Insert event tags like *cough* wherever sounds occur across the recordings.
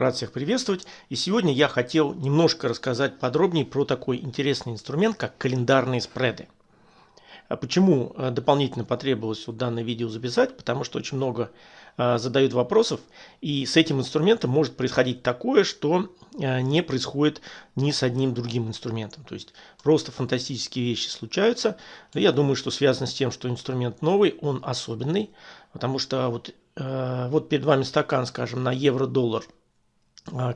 Рад всех приветствовать. И сегодня я хотел немножко рассказать подробнее про такой интересный инструмент, как календарные спреды. А почему э, дополнительно потребовалось вот данное видео записать? Потому что очень много э, задают вопросов, и с этим инструментом может происходить такое, что э, не происходит ни с одним другим инструментом. То есть просто фантастические вещи случаются. Я думаю, что связано с тем, что инструмент новый, он особенный, потому что вот, вот перед вами стакан, скажем, на евро-доллар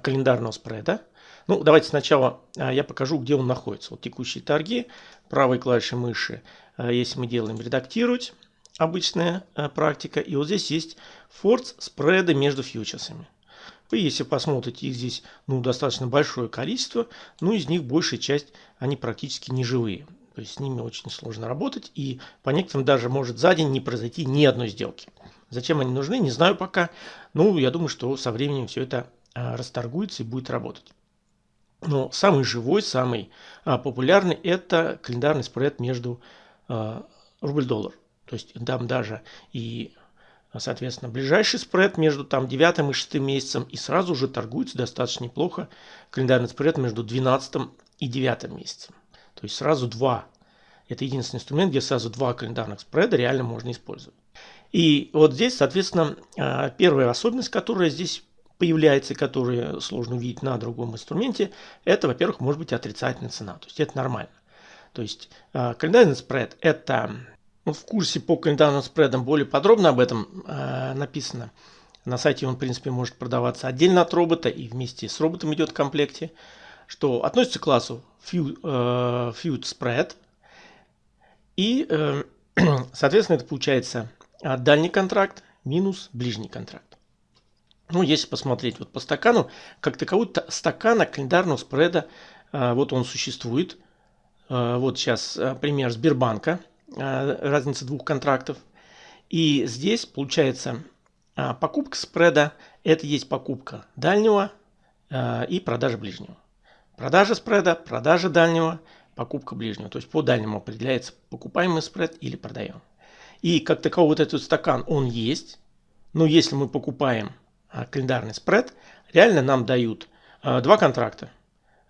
календарного спреда. Ну, давайте сначала я покажу, где он находится. Вот текущие торги, правой клавишей мыши Э, если мы делаем редактировать, обычная практика. И вот здесь есть форс спреды между фьючерсами. Вы, если посмотрите, их здесь ну, достаточно большое количество, но из них большая часть, они практически не живые. То есть с ними очень сложно работать, и по некоторым даже может за день не произойти ни одной сделки. Зачем они нужны, не знаю пока. Ну, я думаю, что со временем все это расторгуется и будет работать. Но самый живой, самый популярный – это календарный спред между Э, рубль-доллар. То есть там даже и, соответственно, ближайший спред между там 9 и 6 месяцем и сразу же торгуется достаточно неплохо календарный спред между 12 и 9 месяцем. То есть сразу два. Это единственный инструмент, где сразу два календарных спреда реально можно использовать. И вот здесь, соответственно, первая особенность, которая здесь появляется, которую сложно увидеть на другом инструменте, это, во-первых, может быть отрицательная цена. То есть это нормально. То есть э, календарный спред – это ну, в курсе по календарным спредам более подробно об этом э, написано. На сайте он, в принципе, может продаваться отдельно от робота и вместе с роботом идет в комплекте, что относится к классу Feud, э, Spread. И, э, *clears throat* соответственно, это получается дальний контракт минус ближний контракт. Ну, если посмотреть вот по стакану, как такового стакана календарного спреда, вот он существует. Э, вот сейчас э, пример Сбербанка, разница двух контрактов. И здесь получается покупка спреда – это есть покупка дальнего и продажа ближнего. Продажа спреда, продажа дальнего, покупка ближнего. То есть по дальнему определяется покупаемый спред или продаем. И как таковой вот этот стакан, он есть. Но если мы покупаем календарный спред, реально нам дают два контракта.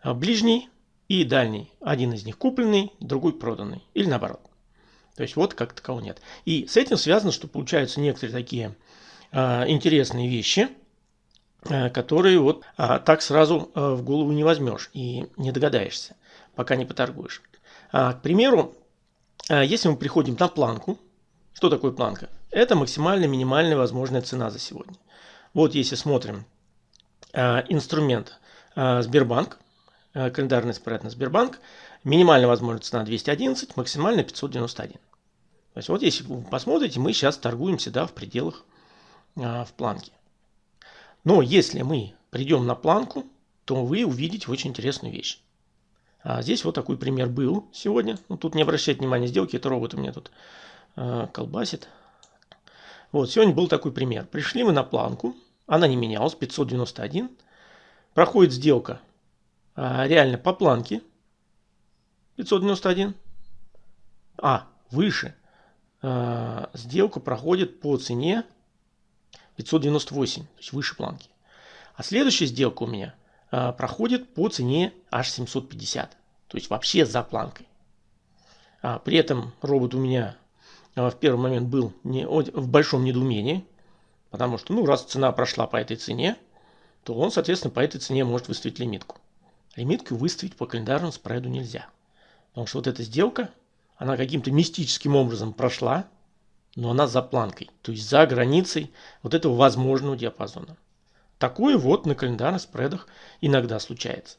Ближний и дальний. Один из них купленный, другой проданный. Или наоборот. То есть вот как такового нет. И с этим связано, что получаются некоторые такие э, интересные вещи, э, которые вот э, так сразу э, в голову не возьмешь и не догадаешься, пока не поторгуешь. А, к примеру, э, если мы приходим на планку, что такое планка? Это максимальная минимальная возможная цена за сегодня. Вот если смотрим э, инструмент э, Сбербанк, Э, календарный спред на Сбербанк. Минимальная возможная цена 211, максимальная 591. То есть вот если вы посмотрите, мы сейчас торгуемся да, в пределах в планке. Но если мы придем на планку, то вы увидите очень интересную вещь. А здесь вот такой пример был сегодня. Ну, тут не обращайте внимания сделки, это робот у меня тут э, колбасит. Вот, сегодня был такой пример. Пришли мы на планку, она не менялась, 591. Проходит сделка а, реально по планке 591. А, выше. А, сделка проходит по цене 598, то есть выше планки. А следующая сделка у меня а, проходит по цене аж 750, то есть вообще за планкой. А, при этом робот у меня а, в первый момент был не, в большом недоумении, потому что, ну, раз цена прошла по этой цене, то он, соответственно, по этой цене может выставить лимитку. Лимитку выставить по календарному спреду нельзя. Потому что вот эта сделка, она каким-то мистическим образом прошла, но она за планкой, то есть за границей вот этого возможного диапазона. Такое вот на календарных спредах иногда случается.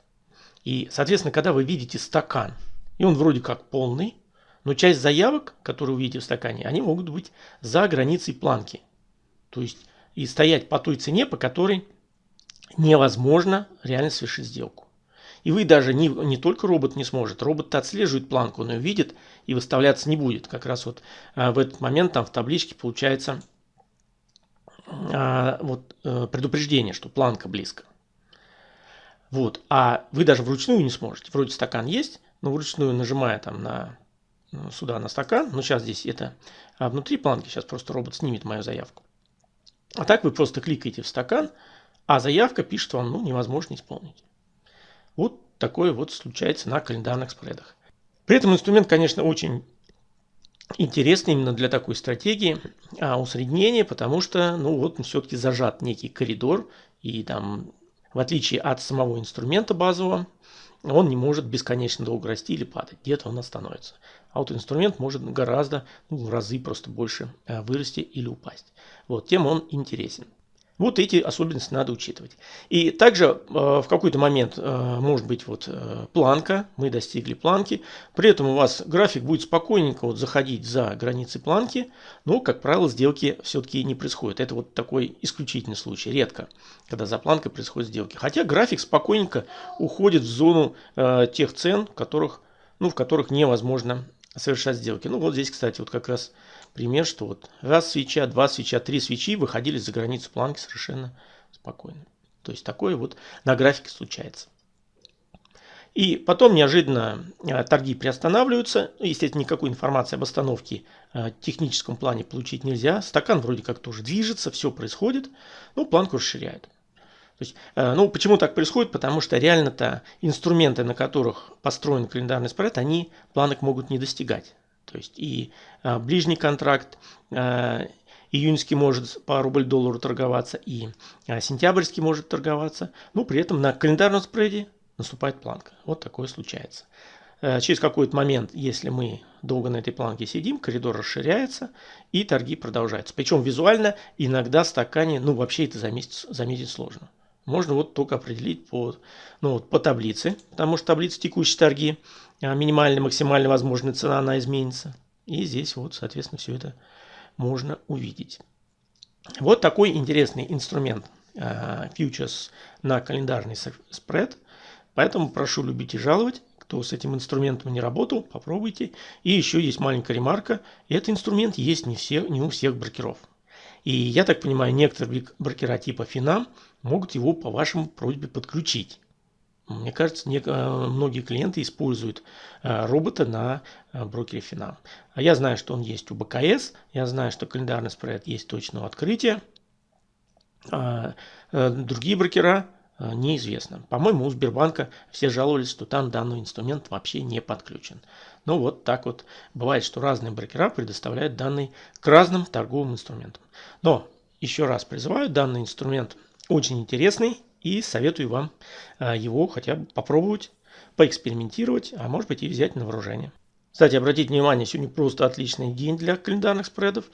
И, соответственно, когда вы видите стакан, и он вроде как полный, но часть заявок, которые вы видите в стакане, они могут быть за границей планки. То есть и стоять по той цене, по которой невозможно реально совершить сделку. И вы даже не, не только робот не сможет, робот отслеживает планку, он ее видит и выставляться не будет. Как раз вот а, в этот момент там в табличке получается а, вот, а, предупреждение, что планка близко. Вот. А вы даже вручную не сможете. Вроде стакан есть, но вручную нажимая там на ну, сюда на стакан, но сейчас здесь это а внутри планки, сейчас просто робот снимет мою заявку. А так вы просто кликаете в стакан, а заявка пишет вам, ну, невозможно исполнить. Вот такое вот случается на календарных спредах. При этом инструмент, конечно, очень интересный именно для такой стратегии а, усреднения, потому что, ну вот, все-таки зажат некий коридор, и там, в отличие от самого инструмента базового, он не может бесконечно долго расти или падать. Где-то он остановится. А вот инструмент может гораздо, ну, в разы просто больше а, вырасти или упасть. Вот, тем он интересен. Вот эти особенности надо учитывать. И также э, в какой-то момент э, может быть вот э, планка, мы достигли планки, при этом у вас график будет спокойненько вот заходить за границы планки, но, как правило, сделки все-таки не происходят. Это вот такой исключительный случай, редко, когда за планкой происходят сделки. Хотя график спокойненько уходит в зону э, тех цен, которых, ну, в которых невозможно совершать сделки. Ну вот здесь, кстати, вот как раз пример, что вот раз свеча, два свеча, три свечи выходили за границу планки совершенно спокойно. То есть такое вот на графике случается. И потом неожиданно э, торги приостанавливаются. Естественно, никакой информации об остановке э, в техническом плане получить нельзя. Стакан вроде как тоже движется, все происходит. Ну, планку расширяют. То есть, э, ну, почему так происходит? Потому что реально-то инструменты, на которых построен календарный спред, они планок могут не достигать. То есть и а, ближний контракт а, июньский может по рубль-доллару торговаться, и а, сентябрьский может торговаться. Но при этом на календарном спреде наступает планка. Вот такое случается. А, через какой-то момент, если мы долго на этой планке сидим, коридор расширяется и торги продолжаются. Причем визуально иногда стакане, ну вообще это заметить, заметить сложно. Можно вот только определить по, ну, вот по таблице, потому что таблица текущие торги – а, минимальная, максимальная возможная цена, она изменится. И здесь вот, соответственно, все это можно увидеть. Вот такой интересный инструмент фьючерс на календарный спред. Поэтому прошу любить и жаловать. Кто с этим инструментом не работал, попробуйте. И еще есть маленькая ремарка. Этот инструмент есть не, все, не у всех брокеров. И я так понимаю, некоторые брокера типа Финам могут его по вашему просьбе подключить. Мне кажется, не, э, многие клиенты используют э, робота на э, брокере Финам. А я знаю, что он есть у БКС, я знаю, что календарный спред есть точно у открытия. А другие брокера неизвестно. По-моему, у Сбербанка все жаловались, что там данный инструмент вообще не подключен. Но вот так вот бывает, что разные брокера предоставляют данные к разным торговым инструментам. Но еще раз призываю, данный инструмент очень интересный и советую вам а, его хотя бы попробовать, поэкспериментировать, а может быть и взять на вооружение. Кстати, обратите внимание, сегодня просто отличный день для календарных спредов.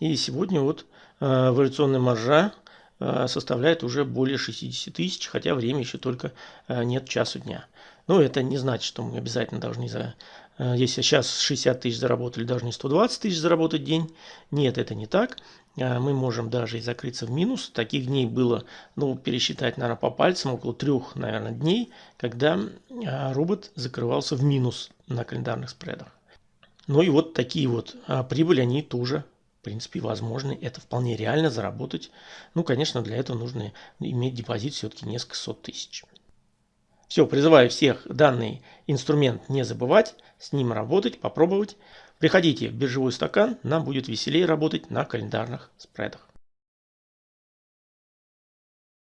И сегодня вот э, вариационная маржа э, составляет уже более 60 тысяч, хотя время еще только э, нет часу дня. Но это не значит, что мы обязательно должны за Э, если сейчас 60 тысяч заработали, должны 120 тысяч заработать день. Нет, это не так. Э, мы можем даже и закрыться в минус. Таких дней было, ну, пересчитать, наверное, по пальцам, около трех, наверное, дней, когда э, робот закрывался в минус на календарных спредах. Ну и вот такие вот прибыли, они тоже, в принципе, возможны. Это вполне реально заработать. Ну, конечно, для этого нужно иметь депозит все-таки несколько сот тысяч. Все, призываю всех данный инструмент не забывать, с ним работать, попробовать. Приходите в биржевой стакан, нам будет веселее работать на календарных спредах.